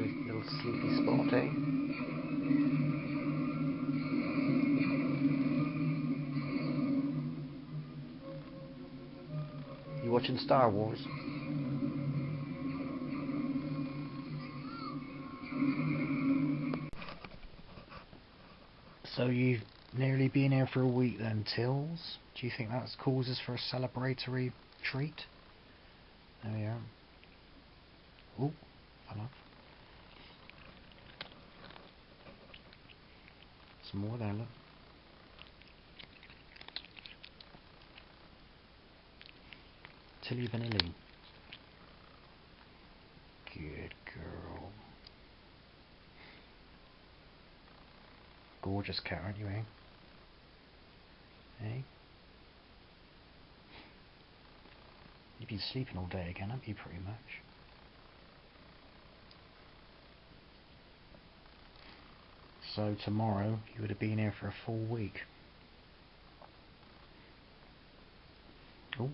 Little sleepy spot, eh? You watching Star Wars? So you've nearly been here for a week then, Tills? Do you think that's causes for a celebratory treat? There we are. Oh, Some more there, look. Tilly Vanilli. Good girl. Gorgeous cat, aren't you, eh? Eh? You've been sleeping all day again, haven't you, pretty much? So tomorrow you would have been here for a full week. Oh,